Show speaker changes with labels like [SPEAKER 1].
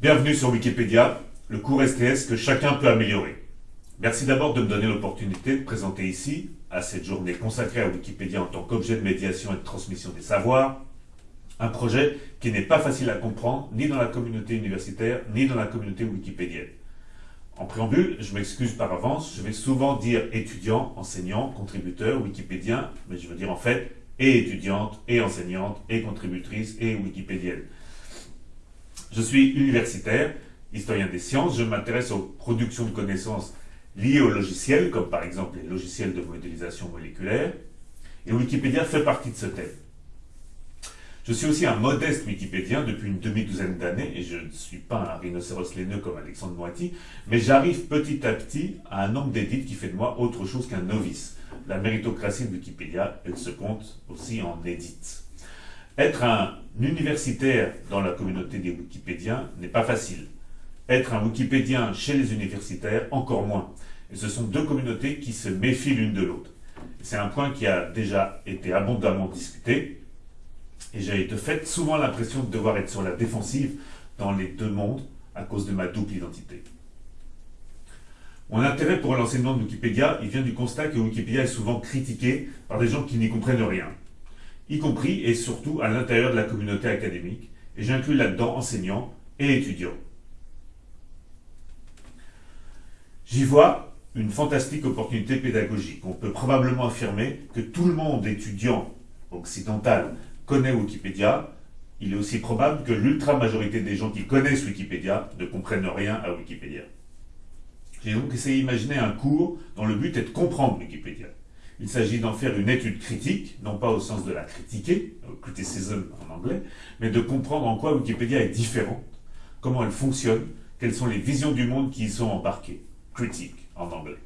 [SPEAKER 1] Bienvenue sur Wikipédia, le cours STS que chacun peut améliorer. Merci d'abord de me donner l'opportunité de présenter ici, à cette journée consacrée à Wikipédia en tant qu'objet de médiation et de transmission des savoirs, un projet qui n'est pas facile à comprendre ni dans la communauté universitaire ni dans la communauté wikipédienne. En préambule, je m'excuse par avance, je vais souvent dire étudiants, enseignants, contributeurs, wikipédiens, mais je veux dire en fait et étudiantes, et enseignantes, et contributrices, et wikipédiennes. Je suis universitaire, historien des sciences, je m'intéresse aux productions de connaissances liées aux logiciels, comme par exemple les logiciels de modélisation moléculaire, et Wikipédia fait partie de ce thème. Je suis aussi un modeste wikipédien depuis une demi-douzaine d'années, et je ne suis pas un rhinocéros laineux comme Alexandre Moiti, mais j'arrive petit à petit à un nombre d'édits qui fait de moi autre chose qu'un novice. La méritocratie de Wikipédia, elle se compte aussi en édite. Être un universitaire dans la communauté des wikipédiens n'est pas facile. Être un wikipédien chez les universitaires, encore moins. Et ce sont deux communautés qui se méfient l'une de l'autre. C'est un point qui a déjà été abondamment discuté, et j'ai de fait souvent l'impression de devoir être sur la défensive dans les deux mondes à cause de ma double identité. Mon intérêt pour l'enseignement de Wikipédia, il vient du constat que Wikipédia est souvent critiqué par des gens qui n'y comprennent rien, y compris et surtout à l'intérieur de la communauté académique, et j'inclus là-dedans enseignants et étudiants. J'y vois une fantastique opportunité pédagogique. On peut probablement affirmer que tout le monde étudiant occidental connaît Wikipédia, il est aussi probable que l'ultra-majorité des gens qui connaissent Wikipédia ne comprennent rien à Wikipédia. J'ai donc essayé d'imaginer un cours dont le but est de comprendre Wikipédia. Il s'agit d'en faire une étude critique, non pas au sens de la critiquer, criticism en anglais, mais de comprendre en quoi Wikipédia est différente, comment elle fonctionne, quelles sont les visions du monde qui y sont embarquées, critique en anglais.